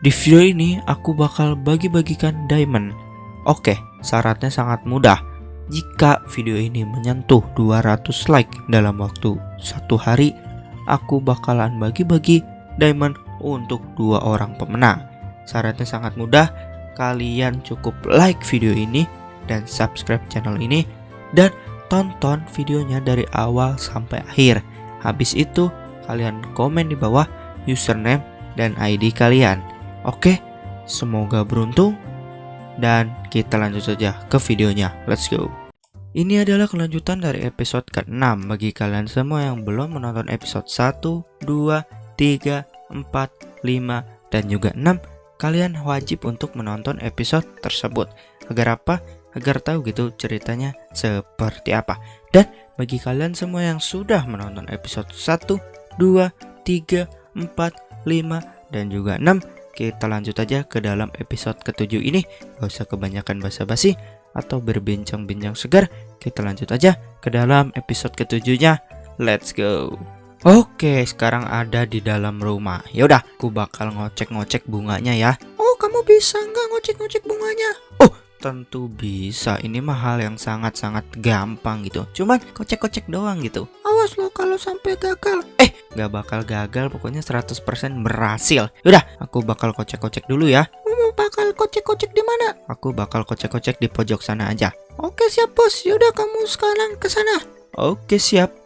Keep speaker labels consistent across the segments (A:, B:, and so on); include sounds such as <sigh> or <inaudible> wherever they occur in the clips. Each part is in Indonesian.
A: Di video ini aku bakal bagi-bagikan diamond. Oke, syaratnya sangat mudah. Jika video ini menyentuh 200 like dalam waktu satu hari, aku bakalan bagi-bagi diamond untuk dua orang pemenang. Syaratnya sangat mudah, kalian cukup like video ini dan subscribe channel ini dan tonton videonya dari awal sampai akhir. Habis itu, kalian komen di bawah username dan ID kalian. Oke, semoga beruntung dan kita lanjut saja ke videonya. Let's go. Ini adalah kelanjutan dari episode ke-6 bagi kalian semua yang belum menonton episode 1, 2, 3, 4, 5, dan juga 6 Kalian wajib untuk menonton episode tersebut Agar apa? Agar tahu gitu ceritanya seperti apa Dan bagi kalian semua yang sudah menonton episode 1, 2, 3, 4, 5, dan juga 6 Kita lanjut aja ke dalam episode ke-7 ini Gak usah kebanyakan basa-basi atau berbincang-bincang segar, kita lanjut aja ke dalam episode ketujuhnya. Let's go. Oke, sekarang ada di dalam rumah. Yaudah, aku bakal ngocek-ngocek bunganya ya. Oh, kamu bisa nggak ngocek-ngocek bunganya? Oh, tentu bisa. Ini mah hal yang sangat-sangat gampang gitu. Cuman kocek-kocek doang gitu. Awas lo kalau sampai gagal. Eh, nggak bakal gagal. Pokoknya 100% berhasil. Yaudah, aku bakal kocek-kocek dulu ya. Kamu bakal kocek-kocek di mana? Aku bakal kocek-kocek di pojok sana aja. Oke, siap, Bos. Yaudah, kamu sekarang ke sana. Oke, siap.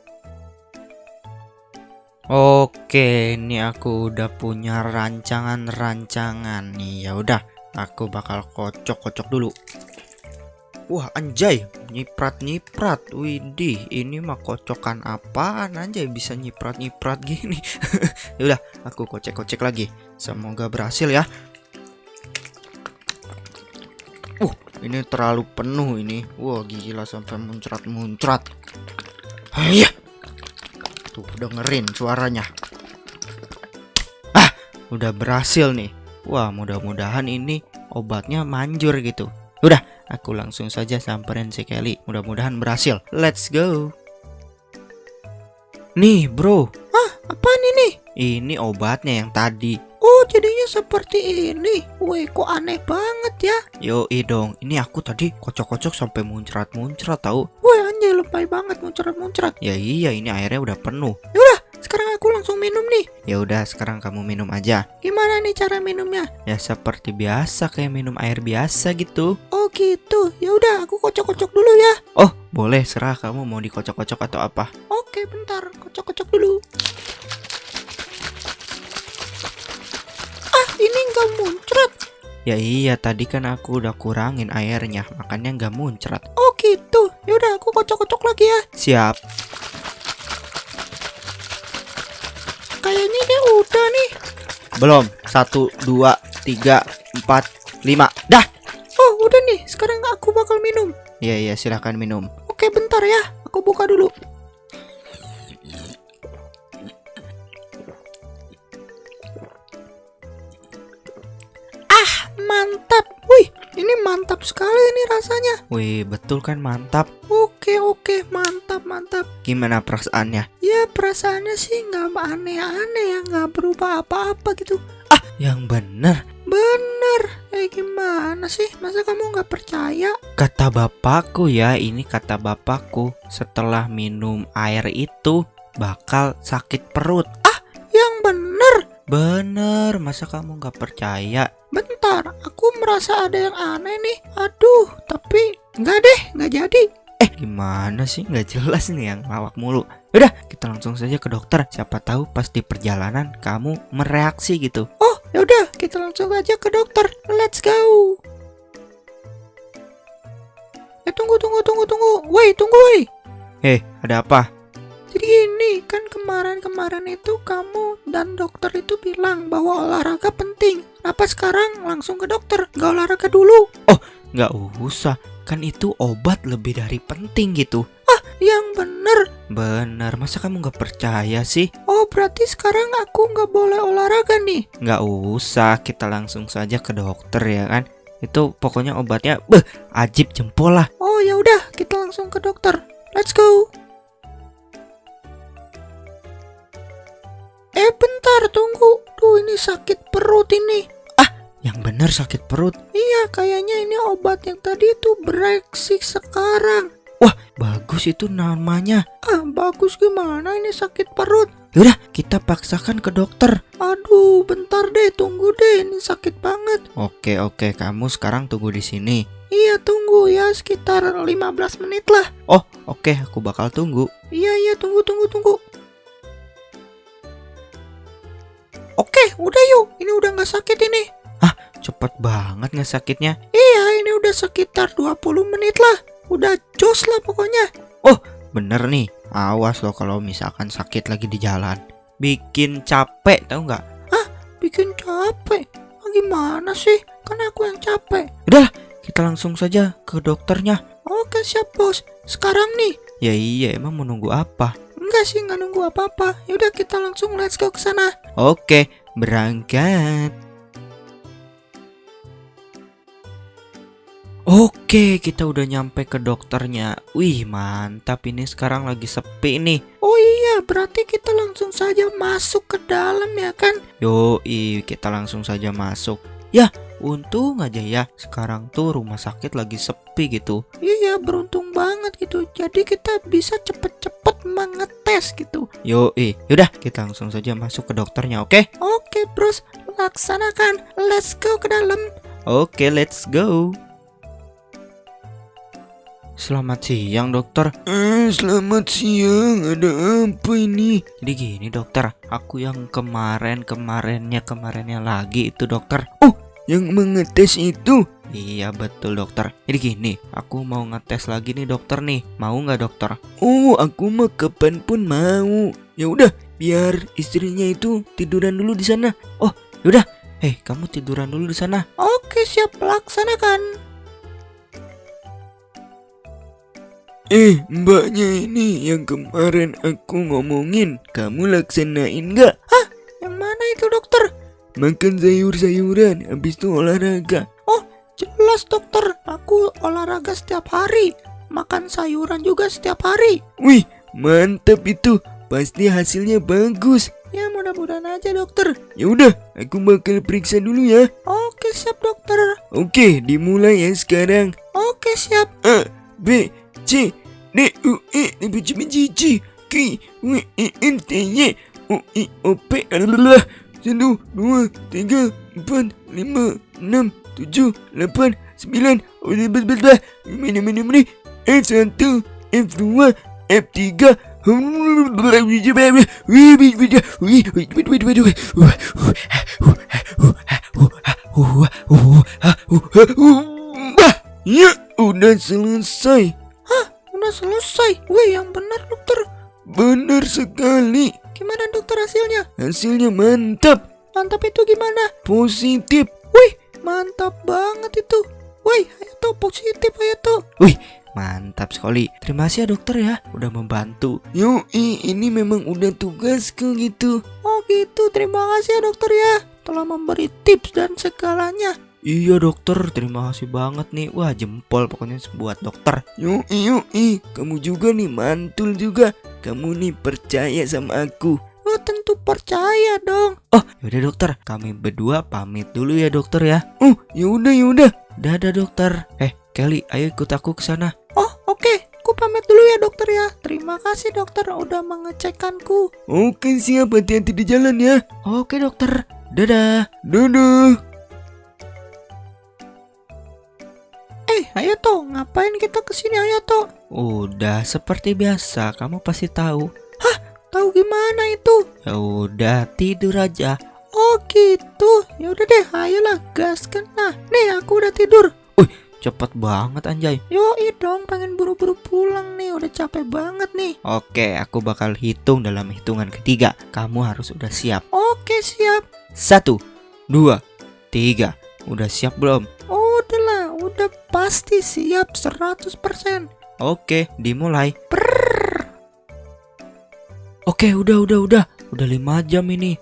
A: Oke, ini aku udah punya rancangan-rancangan nih. Ya udah, aku bakal kocok-kocok dulu. Wah, anjay, nyiprat-nyiprat. Widih, ini mah kocokan apaan anjay bisa nyiprat-nyiprat gini. <laughs> ya udah, aku kocek-kocek lagi. Semoga berhasil ya. Uh, ini terlalu penuh ini. Wah, gila sampai muncrat-muncrat. Iya. Tuh, dengerin suaranya. Ah, udah berhasil nih. Wah, mudah-mudahan ini obatnya manjur gitu. Udah, aku langsung saja samperin si Kelly. Mudah-mudahan berhasil. Let's go. Nih, bro. Ah, apaan ini? Ini obatnya yang tadi. Oh, jadinya seperti ini. Woi, kok aneh banget ya? Yo, dong. Ini aku tadi kocok-kocok sampai muncrat-muncrat tahu. Woi, anjay lebay banget muncrat-muncrat. Ya iya, ini airnya udah penuh. Yaudah, sekarang aku langsung minum nih. Ya udah, sekarang kamu minum aja. Gimana nih cara minumnya? Ya seperti biasa kayak minum air biasa gitu. Oh gitu. Ya udah, aku kocok-kocok dulu ya. Oh, boleh serah kamu mau dikocok-kocok atau apa. Oke, bentar. Kocok-kocok dulu. Ah, ini nggak muncrat. Ya iya, tadi kan aku udah kurangin airnya, makanya nggak muncrat. Oh gitu. Ya udah, aku kocok-kocok lagi ya. Siap. Belum. Satu, dua, tiga, empat, lima. Dah. Oh, udah nih. Sekarang aku bakal minum. Iya, iya, silahkan minum. Oke, bentar ya. Aku buka dulu. Ah, mantap. Wih, ini mantap sekali nih rasanya. Wih, betul kan mantap. Mantap. Gimana perasaannya? Ya, perasaannya sih nggak aneh-aneh ya, nggak berubah apa-apa gitu. Ah, yang bener. Bener. Eh, gimana sih? Masa kamu nggak percaya? Kata bapakku ya, ini kata bapakku. Setelah minum air itu bakal sakit perut. Ah, yang bener. Bener, masa kamu nggak percaya? Bentar, aku merasa ada yang aneh nih. Aduh, tapi nggak deh, nggak jadi. Eh, gimana sih? Nggak jelas nih yang lawak mulu. Udah, kita langsung saja ke dokter. Siapa tahu pas di perjalanan kamu mereaksi gitu. Oh, ya udah, kita langsung aja ke dokter. Let's go. Eh, tunggu, tunggu, tunggu, tunggu. Woi, tunggu, woi. Eh, ada apa? Jadi ini kan kemarin-kemarin itu kamu dan dokter itu bilang bahwa olahraga penting. Kenapa sekarang langsung ke dokter? Gak olahraga dulu? Oh, gak usah. Kan itu obat lebih dari penting gitu. Ah, yang bener. Bener, masa kamu gak percaya sih? Oh, berarti sekarang aku gak boleh olahraga nih? Gak usah, kita langsung saja ke dokter ya kan? Itu pokoknya obatnya, beh, ajib jempol lah. Oh ya udah, kita langsung ke dokter. Let's go. Eh bentar tunggu Duh ini sakit perut ini Ah bener sakit perut.
B: Iya, kayaknya ini obat yang tadi itu bereaksi sekarang.
A: Wah, bagus itu namanya.
B: Ah, bagus gimana ini sakit perut?
A: Yaudah, kita paksakan ke dokter.
B: Aduh, bentar deh, tunggu deh, ini sakit banget.
A: Oke, oke, kamu sekarang tunggu di sini.
B: Iya, tunggu ya, sekitar 15 menit lah.
A: Oh, oke, aku bakal tunggu.
B: Iya, iya, tunggu, tunggu, tunggu. Oke, udah yuk, ini udah nggak sakit ini.
A: Cepet banget nggak sakitnya?
B: Iya, ini udah sekitar 20 menit lah. Udah jos lah pokoknya.
A: Bener nih, awas loh kalau misalkan sakit lagi di jalan. Bikin capek, tahu nggak?
B: Bikin capek. Ah, gimana sih? Kan aku yang capek.
A: Kita langsung saja ke dokternya.
B: Oke, siap bos. Sekarang nih.
A: Ya iya, emang menunggu apa?
B: Enggak sih, nggak nunggu apa-apa. Yaudah kita langsung let's go ke sana.
A: Oke, berangkat. Oke, kita udah nyampe ke dokternya. Wih, mantap ini sekarang lagi sepi nih.
B: Oh iya, berarti kita langsung saja masuk ke dalam ya kan?
A: Yoi, kita langsung saja masuk. Ya, untung aja ya. Sekarang tuh rumah sakit lagi sepi gitu.
B: Iya, beruntung banget gitu. Jadi kita bisa cepet-cepet mengetes gitu.
A: Yoi, yaudah kita langsung saja masuk ke dokternya, oke?
B: Oke, bros. Laksanakan. Let's go ke dalam.
A: Oke, let's go. Selamat siang, dokter.
B: Eh, selamat siang. Ada apa ini?
A: Jadi gini, dokter. Aku yang kemarin-kemarinnya kemarinnya lagi itu, dokter.
B: Yang mengetes itu?
A: Iya, betul, dokter. Jadi gini, aku mau ngetes lagi nih, dokter nih. Mau nggak, dokter?
B: Oh, aku mah kapan pun mau. Ya udah, biar istrinya itu tiduran dulu di sana.
A: Eh, kamu tiduran dulu di sana.
B: Oke, siap laksanakan. Eh, mbaknya ini yang kemarin aku ngomongin, kamu laksanain nggak? Hah? Yang mana itu dokter? Makan sayur-sayuran, habis itu olahraga. Oh, jelas dokter. Aku olahraga setiap hari. Makan sayuran juga setiap hari. Wih, mantap itu. Pasti hasilnya bagus. Ya mudah-mudahan aja dokter. Ya udah, aku bakal periksa dulu ya. Oke siap dokter. Oke, dimulai ya sekarang. Oke siap. A, B, C, D, U, E, F, G, H, J, K, W, E, N, T, Y, O, I, O, P, adalah satu, dua, tiga, empat, lima, enam, tujuh, delapan, sembilan, belas, mana mana mana, F satu, F dua, F tiga, Ya, udah selesai. Udah selesai. Wih, yang benar dokter. Benar sekali. Gimana dokter hasilnya? Hasilnya mantap. Mantap itu gimana? Positif. Wih, mantap banget itu. Wih, Hayato positif Hayato.
A: Mantap sekali. Terima kasih ya, dokter ya, udah membantu.
B: Yoi, ini memang udah tugasku gitu. Oh gitu, terima kasih ya dokter ya. Telah memberi tips dan segalanya.
A: Iya dokter, terima kasih banget nih. Wah jempol pokoknya buat dokter.
B: Yoi, yoi, kamu juga nih mantul juga. Kamu nih percaya sama aku. Oh tentu percaya dong.
A: Yaudah dokter, kami berdua pamit dulu ya dokter ya.
B: Oh, yaudah yaudah.
A: Dadah dokter. Eh Kelly, ayo ikut aku ke sana.
B: Oh oke, aku pamit dulu ya dokter ya. Terima kasih dokter udah mengecekkanku. Oke siap, hati-hati di jalan ya.
A: Oke dokter, dadah.
B: Dadah. Eh, Hayato, ngapain kita ke sini Hayato?
A: Udah seperti biasa, kamu pasti tahu.
B: Tahu gimana itu?
A: Ya udah tidur aja.
B: Oh gitu. Ya udah deh, ayolah gaskan. Nah, nih aku udah tidur.
A: Cepet banget anjay.
B: Yoi dong, pengen buru-buru pulang nih. Udah capek banget nih.
A: Oke, aku bakal hitung dalam hitungan ketiga. Kamu harus udah siap.
B: Oke, siap.
A: Satu, dua, tiga. Udah siap belum?
B: Pasti siap 100%.
A: Oke, dimulai. Oke, udah, udah, udah. Udah lima jam ini.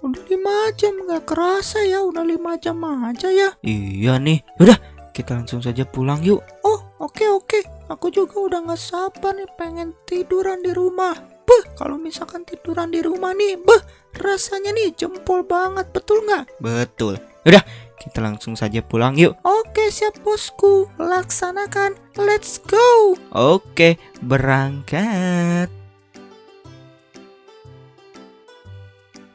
B: Udah 5 jam, nggak kerasa ya. Udah 5 jam aja ya.
A: Iya nih. Udah, kita langsung saja pulang yuk.
B: Oh, oke oke. Aku juga udah nggak sabar nih pengen tiduran di rumah. Beh, kalau misalkan tiduran di rumah nih, beh, rasanya nih jempol banget, betul nggak?
A: Betul. Udah, kita langsung saja pulang yuk. Oke, siap bosku. Laksanakan. Let's go. Oke, berangkat.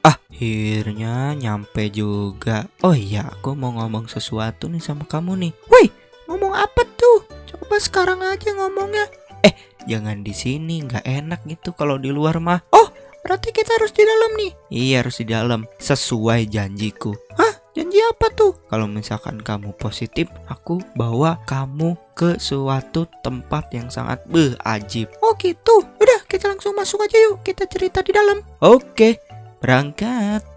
A: Akhirnya nyampe juga. Oh iya, aku mau ngomong sesuatu nih sama kamu nih. Woi, ngomong apa tuh? Coba sekarang aja ngomongnya. Eh, jangan di sini, nggak enak gitu kalau di luar mah. Oh, berarti kita harus di dalam nih. Iya, harus di dalam. Sesuai janjiku. Hah? Janji apa tuh? Kalau misalkan kamu positif, aku bawa kamu ke suatu tempat yang sangat beh ajib. Oh gitu. Udah, kita langsung masuk aja yuk. Kita cerita di dalam. Oke, berangkat.